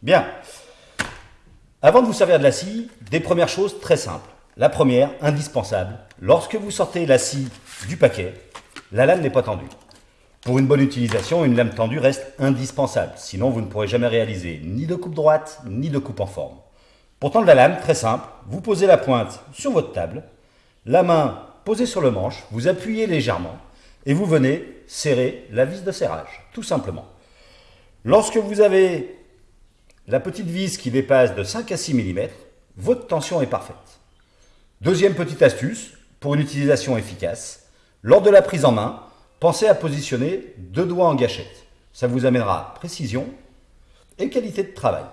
Bien. Avant de vous servir de la scie, des premières choses très simples. La première, indispensable, lorsque vous sortez la scie du paquet, la lame n'est pas tendue. Pour une bonne utilisation, une lame tendue reste indispensable, sinon vous ne pourrez jamais réaliser ni de coupe droite, ni de coupe en forme. Pour tendre la lame, très simple, vous posez la pointe sur votre table, la main posée sur le manche, vous appuyez légèrement et vous venez serrer la vis de serrage, tout simplement. Lorsque vous avez la petite vis qui dépasse de 5 à 6 mm, votre tension est parfaite. Deuxième petite astuce, pour une utilisation efficace, lors de la prise en main, pensez à positionner deux doigts en gâchette. Ça vous amènera précision et qualité de travail.